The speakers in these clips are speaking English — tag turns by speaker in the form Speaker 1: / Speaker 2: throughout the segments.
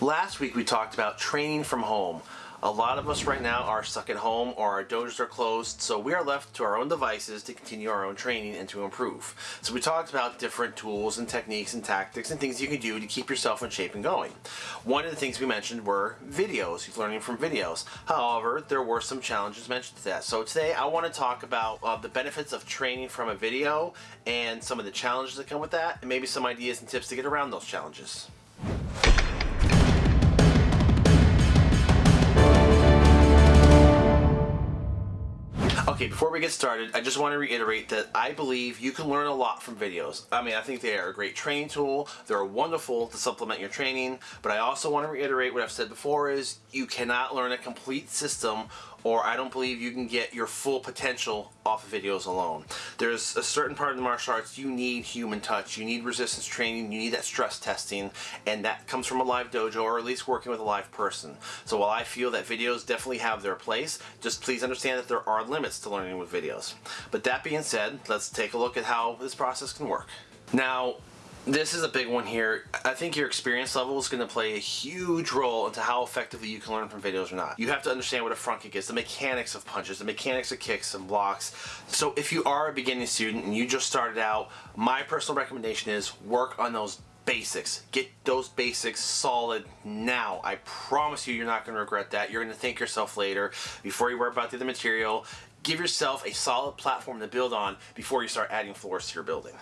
Speaker 1: Last week we talked about training from home. A lot of us right now are stuck at home or our dojos are closed, so we are left to our own devices to continue our own training and to improve. So we talked about different tools and techniques and tactics and things you can do to keep yourself in shape and going. One of the things we mentioned were videos, learning from videos. However, there were some challenges mentioned to that. So today I want to talk about uh, the benefits of training from a video and some of the challenges that come with that and maybe some ideas and tips to get around those challenges. Okay, before we get started, I just want to reiterate that I believe you can learn a lot from videos. I mean, I think they are a great training tool. They're wonderful to supplement your training, but I also want to reiterate what I've said before is you cannot learn a complete system or I don't believe you can get your full potential off of videos alone. There's a certain part of the martial arts you need human touch, you need resistance training, you need that stress testing, and that comes from a live dojo or at least working with a live person. So while I feel that videos definitely have their place, just please understand that there are limits to learning with videos. But that being said, let's take a look at how this process can work. Now, this is a big one here. I think your experience level is going to play a huge role into how effectively you can learn from videos or not. You have to understand what a front kick is, the mechanics of punches, the mechanics of kicks and blocks. So if you are a beginning student and you just started out, my personal recommendation is work on those basics. Get those basics solid now. I promise you, you're not going to regret that. You're going to thank yourself later before you worry about the other material. Give yourself a solid platform to build on before you start adding floors to your building.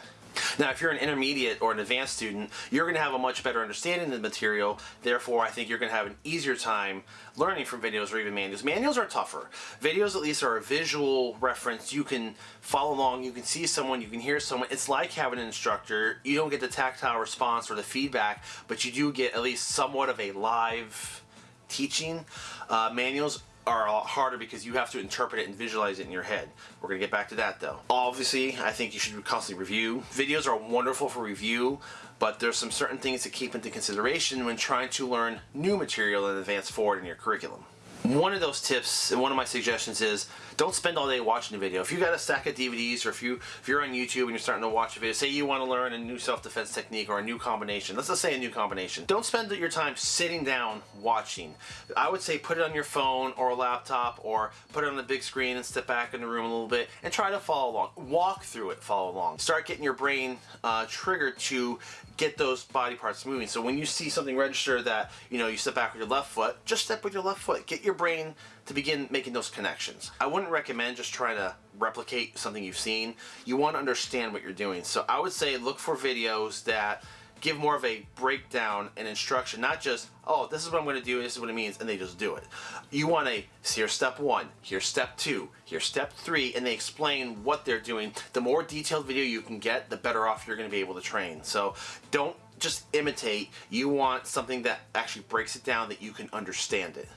Speaker 1: Now, if you're an intermediate or an advanced student, you're going to have a much better understanding of the material. Therefore, I think you're going to have an easier time learning from videos or even manuals. Manuals are tougher. Videos, at least, are a visual reference. You can follow along. You can see someone. You can hear someone. It's like having an instructor. You don't get the tactile response or the feedback, but you do get at least somewhat of a live teaching. Uh, manuals are a lot harder because you have to interpret it and visualize it in your head. We're going to get back to that though. Obviously, I think you should constantly review. Videos are wonderful for review, but there's some certain things to keep into consideration when trying to learn new material and advance forward in your curriculum. One of those tips and one of my suggestions is don't spend all day watching a video. If you got a stack of DVDs or if you if you're on YouTube and you're starting to watch a video, say you want to learn a new self-defense technique or a new combination. Let's just say a new combination. Don't spend your time sitting down watching. I would say put it on your phone or a laptop or put it on the big screen and step back in the room a little bit and try to follow along. Walk through it, follow along. Start getting your brain uh, triggered to get those body parts moving. So when you see something register that, you know, you step back with your left foot, just step with your left foot. Get your brain to begin making those connections. I wouldn't recommend just trying to replicate something you've seen. You want to understand what you're doing. So I would say look for videos that give more of a breakdown and instruction, not just, oh, this is what I'm going to do, this is what it means, and they just do it. You want a, here's step one, here's step two, here's step three, and they explain what they're doing. The more detailed video you can get, the better off you're going to be able to train. So don't just imitate, you want something that actually breaks it down that you can understand it.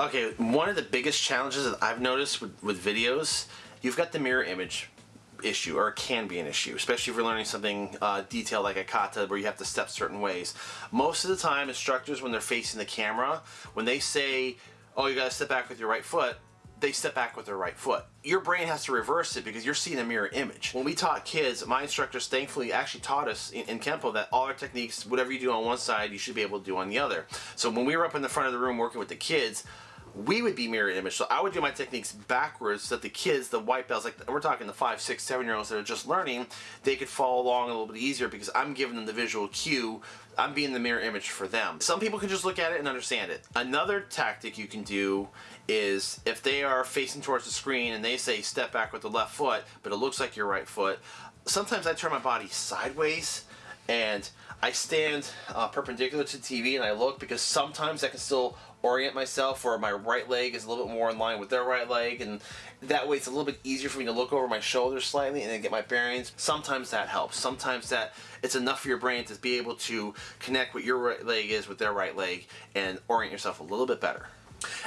Speaker 1: Okay, one of the biggest challenges that I've noticed with, with videos, you've got the mirror image issue, or it can be an issue, especially if you're learning something uh, detailed like a kata where you have to step certain ways. Most of the time, instructors, when they're facing the camera, when they say, oh, you gotta step back with your right foot, they step back with their right foot. Your brain has to reverse it because you're seeing a mirror image. When we taught kids, my instructors thankfully actually taught us in, in Kempo that all our techniques, whatever you do on one side, you should be able to do on the other. So when we were up in the front of the room working with the kids, we would be mirror image. So I would do my techniques backwards so that the kids, the white belts, like we're talking the five, six, seven year olds that are just learning, they could follow along a little bit easier because I'm giving them the visual cue. I'm being the mirror image for them. Some people can just look at it and understand it. Another tactic you can do is if they are facing towards the screen and they say step back with the left foot, but it looks like your right foot, sometimes I turn my body sideways and I stand uh, perpendicular to the TV and I look because sometimes I can still orient myself where my right leg is a little bit more in line with their right leg and that way it's a little bit easier for me to look over my shoulders slightly and then get my bearings. Sometimes that helps. Sometimes that it's enough for your brain to be able to connect what your right leg is with their right leg and orient yourself a little bit better.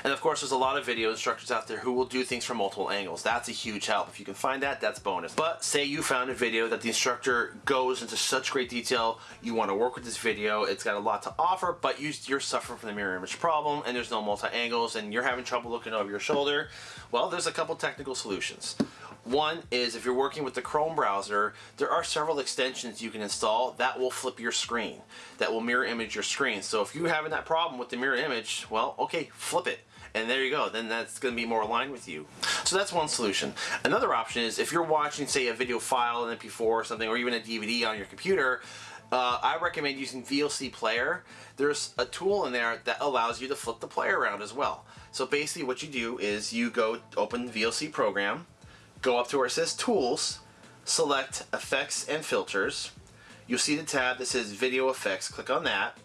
Speaker 1: And of course, there's a lot of video instructors out there who will do things from multiple angles. That's a huge help. If you can find that, that's bonus. But say you found a video that the instructor goes into such great detail, you want to work with this video, it's got a lot to offer, but you, are suffering from the mirror image problem and there's no multi-angles and you're having trouble looking over your shoulder, well, there's a couple technical solutions. One is if you're working with the Chrome browser, there are several extensions you can install that will flip your screen, that will mirror image your screen. So if you're having that problem with the mirror image, well, okay, flip it. And there you go, then that's gonna be more aligned with you. So that's one solution. Another option is if you're watching, say, a video file, an MP4 or something, or even a DVD on your computer, uh, I recommend using VLC Player. There's a tool in there that allows you to flip the player around as well. So basically what you do is you go open the VLC program, go up to where it says Tools, select Effects and Filters. You'll see the tab that says Video Effects. Click on that.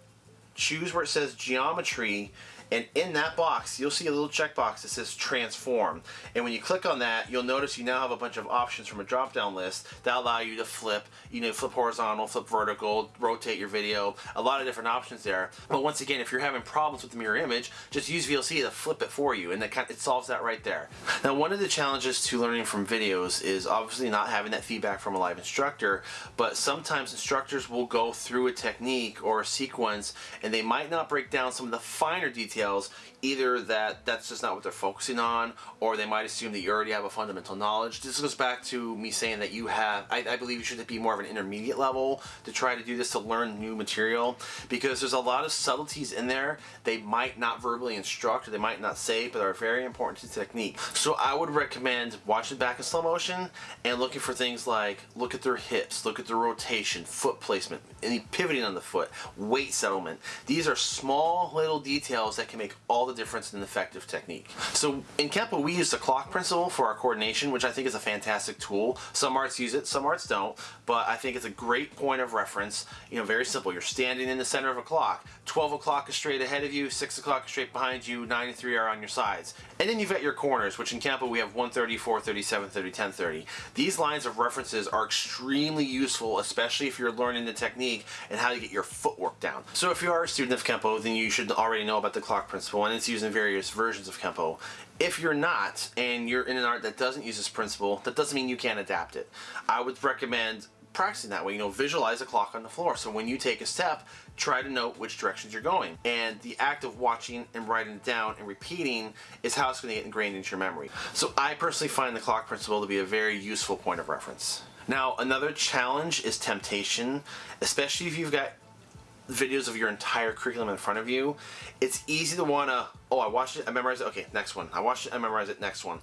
Speaker 1: Choose where it says Geometry and in that box, you'll see a little checkbox that says transform. And when you click on that, you'll notice you now have a bunch of options from a drop-down list that allow you to flip, you know, flip horizontal, flip vertical, rotate your video, a lot of different options there. But once again, if you're having problems with the mirror image, just use VLC to flip it for you and that kind of, it solves that right there. Now, one of the challenges to learning from videos is obviously not having that feedback from a live instructor, but sometimes instructors will go through a technique or a sequence and they might not break down some of the finer details details either that that's just not what they're focusing on or they might assume that you already have a fundamental knowledge. This goes back to me saying that you have I, I, believe you should be more of an intermediate level to try to do this to learn new material because there's a lot of subtleties in there they might not verbally instruct or they might not say but are very important to technique. So I would recommend watching back in slow motion and looking for things like look at their hips look at their rotation foot placement any pivoting on the foot weight settlement. These are small little details that can make all the difference in effective technique. So in Kempo, we use the clock principle for our coordination, which I think is a fantastic tool. Some arts use it, some arts don't, but I think it's a great point of reference. You know, very simple. You're standing in the center of a clock. 12 o'clock is straight ahead of you, 6 o'clock is straight behind you, 9 and 3 are on your sides. And then you've got your corners, which in Kempo we have 130, 430, 730, 1030. These lines of references are extremely useful, especially if you're learning the technique and how to get your footwork down. So if you are a student of Kempo, then you should already know about the clock principle, and it's used in various versions of Kempo. If you're not, and you're in an art that doesn't use this principle, that doesn't mean you can't adapt it. I would recommend practicing that way. You know, visualize a clock on the floor. So when you take a step, try to note which directions you're going. And the act of watching and writing it down and repeating is how it's going to get ingrained into your memory. So I personally find the clock principle to be a very useful point of reference. Now, another challenge is temptation, especially if you've got videos of your entire curriculum in front of you, it's easy to want to, oh, I watched it, I memorized it, okay, next one. I watched it, I memorized it, next one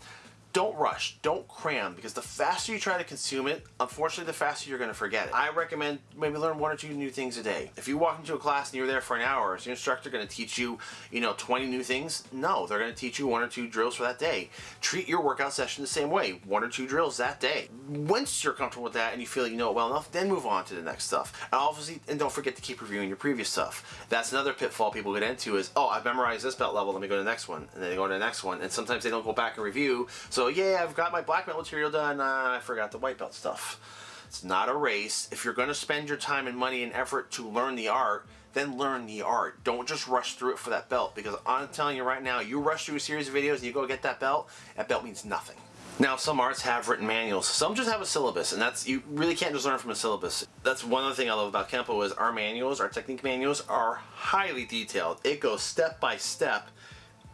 Speaker 1: don't rush, don't cram, because the faster you try to consume it, unfortunately, the faster you're going to forget it. I recommend maybe learn one or two new things a day. If you walk into a class and you're there for an hour, is your instructor going to teach you, you know, 20 new things? No, they're going to teach you one or two drills for that day. Treat your workout session the same way, one or two drills that day. Once you're comfortable with that and you feel you know it well enough, then move on to the next stuff. And obviously, and don't forget to keep reviewing your previous stuff. That's another pitfall people get into is, oh, I've memorized this belt level, let me go to the next one. And then they go to the next one. And sometimes they don't go back and review. So yeah, I've got my black belt material done. Uh, I forgot the white belt stuff. It's not a race. If you're going to spend your time and money and effort to learn the art, then learn the art. Don't just rush through it for that belt because I'm telling you right now, you rush through a series of videos and you go get that belt, that belt means nothing. Now, some arts have written manuals. Some just have a syllabus, and that's you really can't just learn from a syllabus. That's one other thing I love about Kempo is our manuals, our technique manuals, are highly detailed. It goes step by step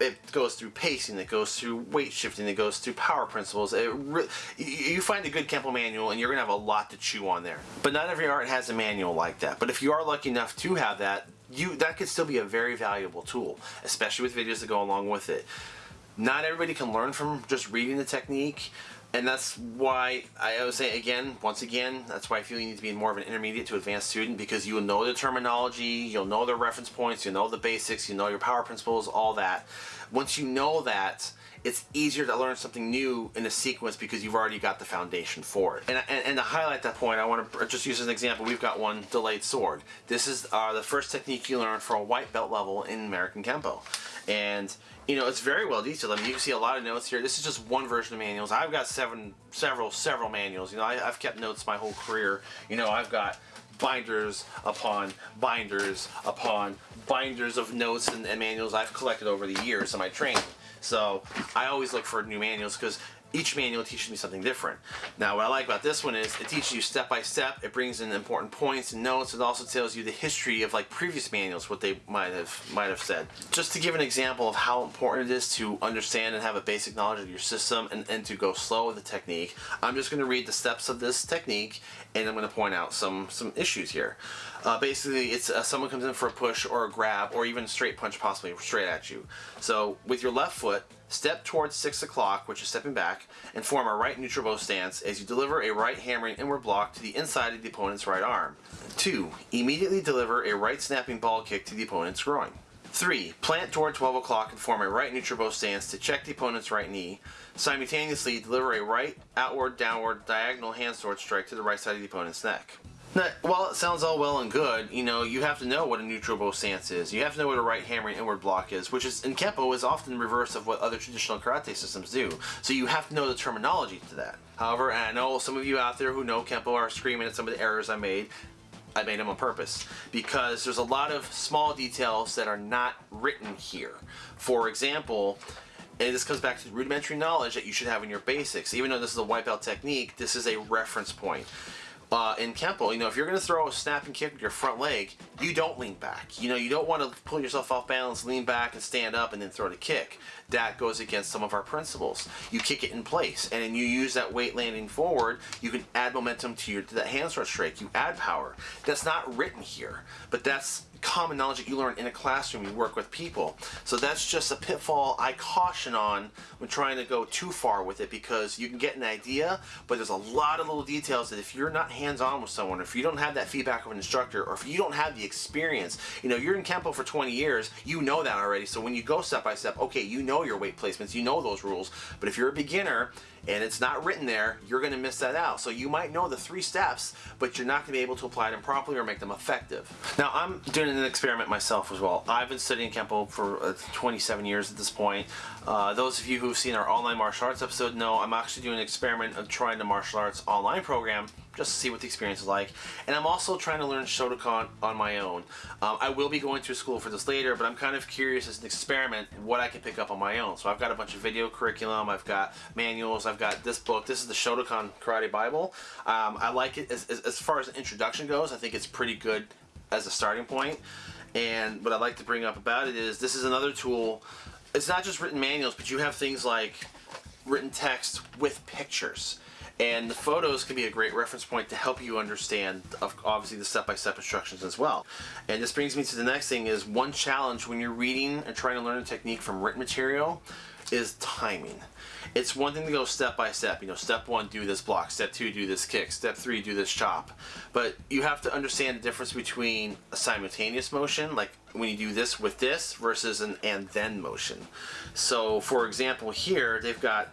Speaker 1: it goes through pacing, it goes through weight shifting, it goes through power principles. you find a good Kempo manual and you're to have a lot to chew on there. But not every art has a manual like that. But if you are lucky enough to have that, you that could still be a very valuable tool, especially with videos that go along with it. Not everybody can learn from just reading the technique and that's why I would say again, once again, that's why I feel you need to be more of an intermediate to advanced student because you will know the terminology, you'll know the reference points, you know the basics, you know your power principles, all that. Once you know that, it's easier to learn something new in a sequence because you've already got the foundation for it. And, and, and to highlight that point, I want to just use as an example, we've got one delayed sword. This is uh, the first technique you learn for a white belt level in American Kempo. And you know, it's very well detailed. I mean, you can see a lot of notes here. This is just one version of manuals. I've got seven, several, several manuals. You know, I, have kept notes my whole career. You know, I've got binders upon binders upon binders of notes and, and manuals I've collected over the years of my training. So I always look for new manuals because each manual teaches me something different. Now, what I like about this one is it teaches you step by step. It brings in important points and notes. It also tells you the history of like previous manuals, what they might have might have said. Just to give an example of how important it is to understand and have a basic knowledge of your system and, and to go slow with the technique, I'm just going to read the steps of this technique and I'm going to point out some some issues here. Uh, basically, it's uh, someone comes in for a push or a grab or even a straight punch, possibly straight at you. So with your left foot, step towards 6 o'clock, which is stepping back, and form a right neutral bow stance as you deliver a right hammering inward block to the inside of the opponent's right arm. 2. Immediately deliver a right snapping ball kick to the opponent's groin. 3. Plant toward 12 o'clock and form a right neutral bow stance to check the opponent's right knee. Simultaneously, deliver a right, outward, downward, diagonal hand sword strike to the right side of the opponent's neck. Now, while it sounds all well and good, you know, you have to know what a neutral bow stance is. You have to know what a right hammering inward block is, which is in Kempo is often the reverse of what other traditional karate systems do. So you have to know the terminology to that. However, I know some of you out there who know Kempo are screaming at some of the errors I made. I made them on purpose because there's a lot of small details that are not written here. For example, and this comes back to rudimentary knowledge that you should have in your basics. Even though this is a white belt technique, this is a reference point uh, in Kempo, you know, if you're going to throw a snapping kick with your front leg, you don't lean back. You know, you don't want to pull yourself off balance, lean back and stand up and then throw the kick. That goes against some of our principles. You kick it in place and then you use that weight landing forward, you can add momentum to your to that hand sword strike. You add power. That's not written here, but that's common knowledge that you learn in a classroom, you work with people. So that's just a pitfall I caution on when trying to go too far with it because you can get an idea, but there's a lot of little details that if you're not hands-on with someone, if you don't have that feedback of an instructor, or if you don't have the experience, you know, you're in Kempo for 20 years, you know that already. So when you go step by step, okay, you know your weight placements, you know those rules. But if you're a beginner and it's not written there, you're going to miss that out. So you might know the three steps, but you're not going to be able to apply them properly or make them effective. Now I'm doing an experiment myself as well. I've been studying Kempo for uh, 27 years at this point. Uh, those of you who've seen our online martial arts episode know I'm actually doing an experiment of trying the martial arts online program just to see what the experience is like. And I'm also trying to learn Shotokan on my own. Um, I will be going to school for this later, but I'm kind of curious as an experiment what I can pick up on my own. So I've got a bunch of video curriculum, I've got manuals, I've got this book. This is the Shotokan Karate Bible. Um, I like it as, as, as far as the introduction goes. I think it's pretty good as a starting point. And what I'd like to bring up about it is this is another tool. It's not just written manuals, but you have things like written text with pictures. And the photos can be a great reference point to help you understand, obviously, the step-by-step -step instructions as well. And this brings me to the next thing is one challenge when you're reading and trying to learn a technique from written material is timing. It's one thing to go step by step. You know, step one, do this block. Step two, do this kick. Step three, do this chop. But you have to understand the difference between a simultaneous motion, like when you do this with this, versus an and then motion. So, for example, here they've got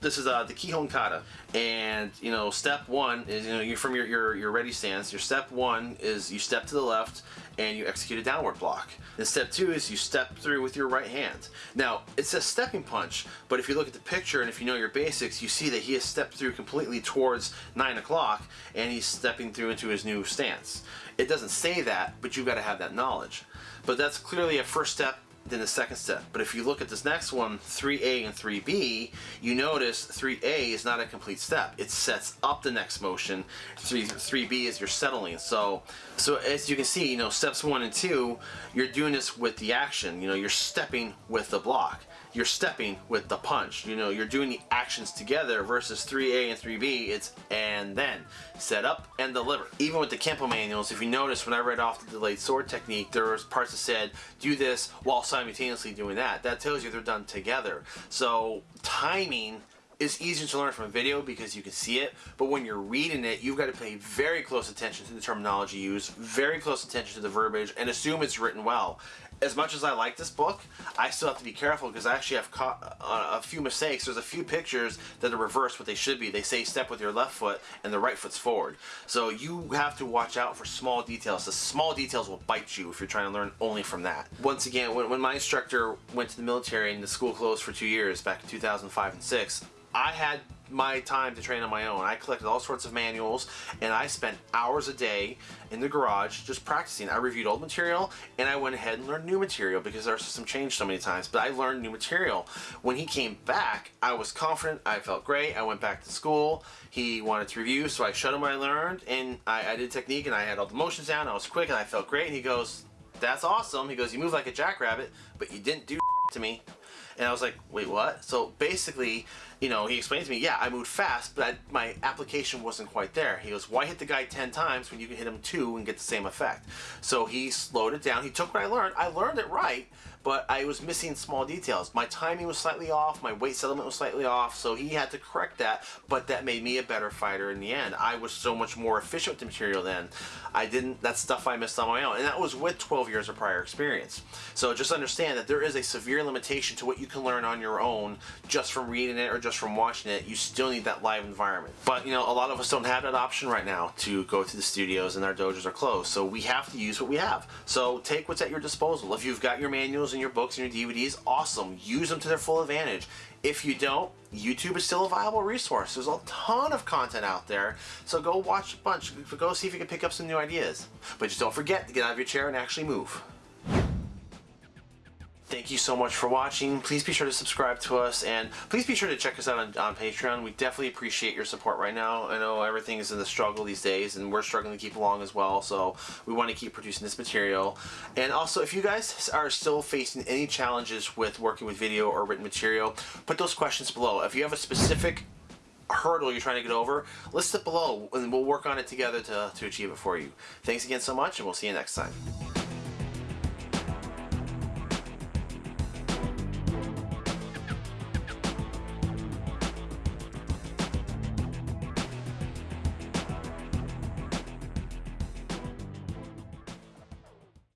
Speaker 1: this is uh, the Kihon Kata. And, you know, step one is, you know, you're from your, your, your ready stance. Your step one is you step to the left and you execute a downward block. And step two is you step through with your right hand. Now, it says stepping punch, but if you look at the picture and if you know your basics, you see that he has stepped through completely towards 9 o'clock and he's stepping through into his new stance. It doesn't say that, but you've got to have that knowledge. But that's clearly a first step than the second step. But if you look at this next one, 3A and 3B, you notice 3A is not a complete step. It sets up the next motion. 3, 3B is you're settling. So, so as you can see, you know, steps one and two, you're doing this with the action. You know, you're stepping with the block you're stepping with the punch. You know, you're doing the actions together versus 3A and 3B, it's and then. Set up and deliver. Even with the Kempo manuals, if you notice when I read off the delayed sword technique, there was parts that said, do this while simultaneously doing that. That tells you they're done together. So timing is easier to learn from a video because you can see it, but when you're reading it, you've got to pay very close attention to the terminology used, very close attention to the verbiage, and assume it's written well as much as I like this book, I still have to be careful because I actually have caught uh, a few mistakes. There's a few pictures that are reversed what they should be. They say step with your left foot and the right foot's forward. So you have to watch out for small details. The small details will bite you if you're trying to learn only from that. Once again, when, when my instructor went to the military and the school closed for two years back in 2005 and 6, I had my time to train on my own. I collected all sorts of manuals and I spent hours a day in the garage just practicing. I reviewed old material and I went ahead and learned new material because our system changed so many times. But I learned new material. When he came back, I was confident. I felt great. I went back to school. He wanted to review, so I showed him what I learned and I, I did technique and I had all the motions down. I was quick and I felt great. And he goes, that's awesome. He goes, you move like a jackrabbit, but you didn't do to me. And I was like, wait, what? So basically, you know, he explained to me, yeah, I moved fast, but I, my application wasn't quite there. He goes, why hit the guy 10 times when you can hit him two and get the same effect? So he slowed it down. He took what I learned. I learned it right, but I was missing small details. My timing was slightly off. My weight settlement was slightly off. So he had to correct that, but that made me a better fighter in the end. I was so much more efficient with the material then. I didn't, that's stuff I missed on my own. And that was with 12 years of prior experience. So just understand that there is a severe limitation to what you can learn on your own just from reading it or just from watching it. You still need that live environment. But you know, a lot of us don't have that option right now to go to the studios and our dojos are closed. So we have to use what we have. So take what's at your disposal. If you've got your manuals and your books and your DVDs, awesome. Use them to their full advantage. If you don't, YouTube is still a viable resource. There's a ton of content out there, so go watch a bunch. Go see if you can pick up some new ideas. But just don't forget to get out of your chair and actually move. Thank you so much for watching. Please be sure to subscribe to us and please be sure to check us out on, on, Patreon. We definitely appreciate your support right now. I know everything is in the struggle these days and we're struggling to keep along as well. So we want to keep producing this material. And also if you guys are still facing any challenges with working with video or written material, put those questions below. If you have a specific hurdle you're trying to get over, list it below and we'll work on it together to, to achieve it for you. Thanks again so much and we'll see you next time.